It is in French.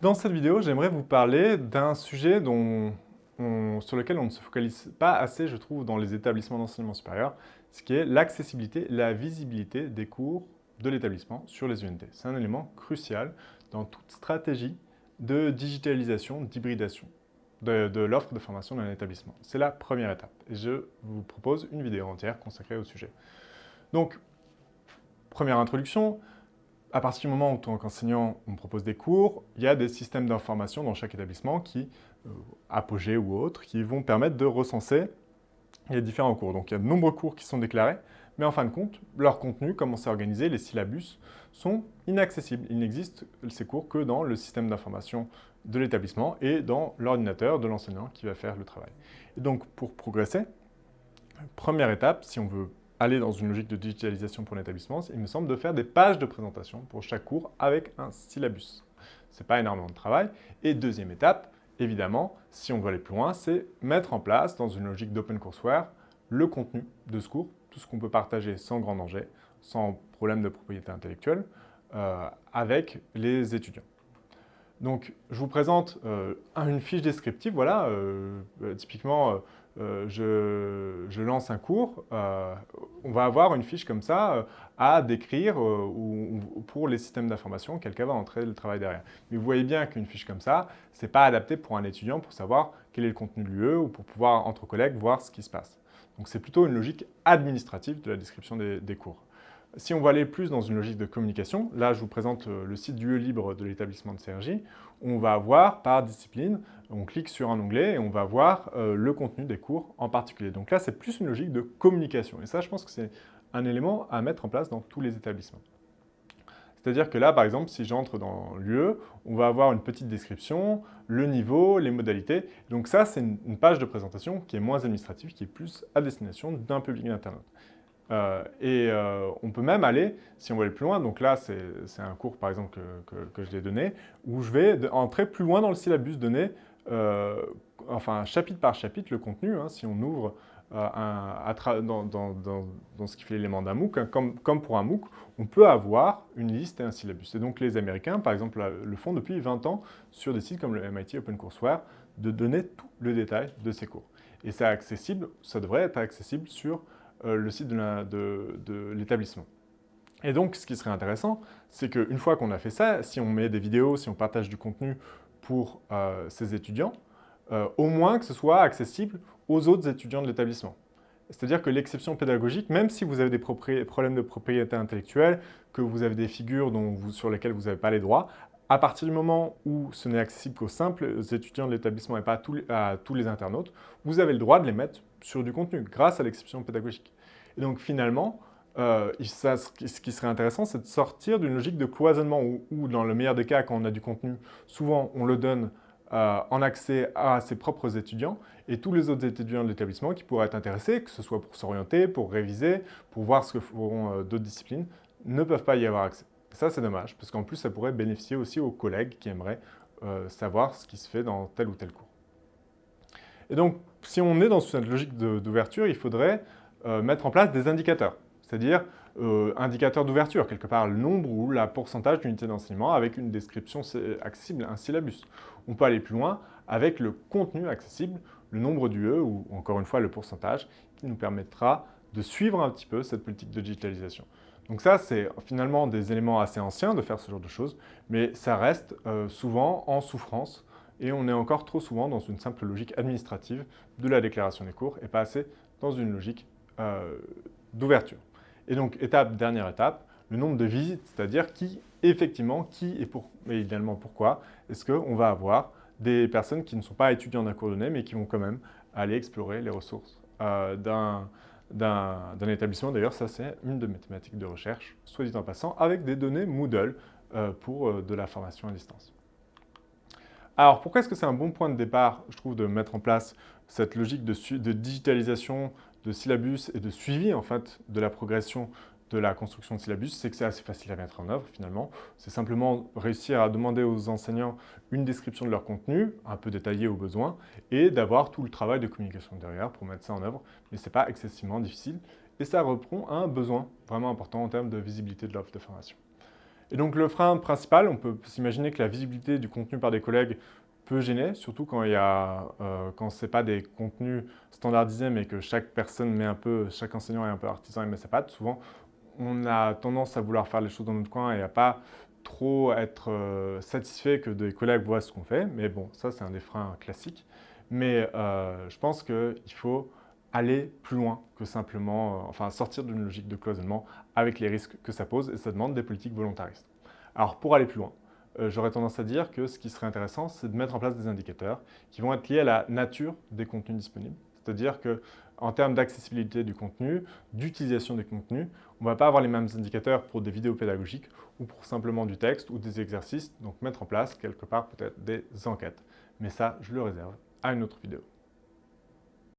Dans cette vidéo, j'aimerais vous parler d'un sujet dont sur lequel on ne se focalise pas assez, je trouve, dans les établissements d'enseignement supérieur, ce qui est l'accessibilité, la visibilité des cours de l'établissement sur les UNT. C'est un élément crucial dans toute stratégie de digitalisation, d'hybridation de, de l'offre de formation d'un établissement. C'est la première étape. Et je vous propose une vidéo entière consacrée au sujet. Donc, première introduction, à partir du moment où, en tant qu'enseignant, on propose des cours, il y a des systèmes d'information dans chaque établissement qui, euh, Apogée ou autres, qui vont permettre de recenser les différents cours. Donc il y a de nombreux cours qui sont déclarés, mais en fin de compte, leur contenu, comment c'est organisé, les syllabus, sont inaccessibles. Il n'existe ces cours que dans le système d'information de l'établissement et dans l'ordinateur de l'enseignant qui va faire le travail. Et donc pour progresser, première étape, si on veut aller dans une logique de digitalisation pour l'établissement, il me semble de faire des pages de présentation pour chaque cours avec un syllabus. Ce n'est pas énormément de travail. Et deuxième étape, évidemment, si on veut aller plus loin, c'est mettre en place, dans une logique d'OpenCourseWare, le contenu de ce cours, tout ce qu'on peut partager sans grand danger, sans problème de propriété intellectuelle, euh, avec les étudiants. Donc, je vous présente euh, une fiche descriptive. Voilà, euh, typiquement, euh, je, lance un cours, euh, on va avoir une fiche comme ça euh, à décrire pour les systèmes d'information, quelqu'un va entrer le travail derrière. Mais vous voyez bien qu'une fiche comme ça, ce n'est pas adapté pour un étudiant pour savoir quel est le contenu de l'UE ou pour pouvoir, entre collègues, voir ce qui se passe. Donc c'est plutôt une logique administrative de la description des cours. Si on va aller plus dans une logique de communication, là je vous présente euh, le site du libre de l'établissement de CRJ, on va avoir par discipline, on clique sur un onglet et on va voir euh, le contenu des cours en particulier. Donc là c'est plus une logique de communication et ça je pense que c'est un élément à mettre en place dans tous les établissements. C'est-à-dire que là, par exemple, si j'entre dans l'UE, on va avoir une petite description, le niveau, les modalités. Donc ça, c'est une page de présentation qui est moins administrative, qui est plus à destination d'un public internaute. Euh, et euh, on peut même aller, si on veut aller plus loin, donc là c'est un cours par exemple que, je l'ai donné, où je vais entrer plus loin dans le syllabus, donner, euh, enfin chapitre par chapitre, le contenu, hein, si on ouvre dans, ce qui fait l'élément d'un MOOC, hein, comme, comme, pour un MOOC, on peut avoir une liste et un syllabus. Et donc les Américains, par exemple, le font depuis 20 ans sur des sites comme le MIT OpenCourseWare, de donner tout le détail de ces cours. Et c'est accessible, ça devrait être accessible sur le site de l'établissement. Et donc, ce qui serait intéressant, c'est qu'une fois qu'on a fait ça, si on met des vidéos, si on partage du contenu pour euh, ces étudiants, euh, au moins que ce soit accessible aux autres étudiants de l'établissement. C'est-à-dire que l'exception pédagogique, même si vous avez des problèmes de propriété intellectuelle, que vous avez des figures sur lesquelles vous n'avez pas les droits, à partir du moment où ce n'est accessible qu'aux simples étudiants de l'établissement et pas à tous les internautes, vous avez le droit de les mettre sur du contenu, grâce à l'exception pédagogique. Et donc finalement, euh, ce qui serait intéressant, c'est de sortir d'une logique de cloisonnement où, dans le meilleur des cas, quand on a du contenu, souvent on le donne euh, en accès à ses propres étudiants et tous les autres étudiants de l'établissement qui pourraient être intéressés, que ce soit pour s'orienter, pour réviser, pour voir ce que feront euh, d'autres disciplines, ne peuvent pas y avoir accès. Ça, c'est dommage, parce qu'en plus, ça pourrait bénéficier aussi aux collègues qui aimeraient savoir ce qui se fait dans tel ou tel cours. Et donc, si on est dans cette logique d'ouverture, il faudrait euh, mettre en place des indicateurs, c'est-à-dire euh, indicateurs d'ouverture, quelque part le nombre ou la pourcentage d'unités d'enseignement avec une description accessible, un syllabus. On peut aller plus loin avec le contenu accessible, le nombre d'UE ou encore une fois le pourcentage qui nous permettra de suivre un petit peu cette politique de digitalisation. Donc ça, c'est finalement des éléments assez anciens de faire ce genre de choses, mais ça reste euh, souvent en souffrance et on est encore trop souvent dans une simple logique administrative de la déclaration des cours et pas assez dans une logique euh, d'ouverture. Et donc, étape, dernière étape, le nombre de visites, c'est-à-dire qui, effectivement, qui et, pour, idéalement pourquoi, est-ce qu'on va avoir des personnes qui ne sont pas étudiants d'un cours donné, mais qui vont quand même aller explorer les ressources euh, d'un établissement. D'ailleurs, ça, c'est une de mes thématiques de recherche, soit dit en passant, avec des données Moodle euh, pour de la formation à distance. Alors, pourquoi est-ce que c'est un bon point de départ, je trouve, de mettre en place cette logique de, digitalisation de syllabus et de suivi, en fait, de la progression de la construction de syllabus, c'est que c'est assez facile à mettre en œuvre, finalement. C'est simplement réussir à demander aux enseignants une description de leur contenu, un peu détaillée au besoin, et d'avoir tout le travail de communication derrière pour mettre ça en œuvre. Mais ce n'est pas excessivement difficile, et ça reprend un besoin vraiment important en termes de visibilité de l'offre de formation. Et donc le frein principal, on peut s'imaginer que la visibilité du contenu par des collègues peut gêner, surtout quand, il y euh, quand ce n'est pas des contenus standardisés, mais que chaque personne met un peu, chaque enseignant est un peu artisan et met sa patte. Souvent, on a tendance à vouloir faire les choses dans notre coin et à pas trop être euh, satisfait que des collègues voient ce qu'on fait. Mais bon, ça, c'est un des freins classiques. Mais euh, je pense qu'il faut aller plus loin que simplement, euh, enfin sortir d'une logique de cloisonnement avec les risques que ça pose et ça demande des politiques volontaristes. Alors pour aller plus loin, euh, j'aurais tendance à dire que ce qui serait intéressant, c'est de mettre en place des indicateurs qui vont être liés à la nature des contenus disponibles. C'est-à-dire qu'en termes d'accessibilité du contenu, d'utilisation des contenus, on ne va pas avoir les mêmes indicateurs pour des vidéos pédagogiques ou pour simplement du texte ou des exercices, donc mettre en place quelque part peut-être des enquêtes. Mais ça, je le réserve à une autre vidéo.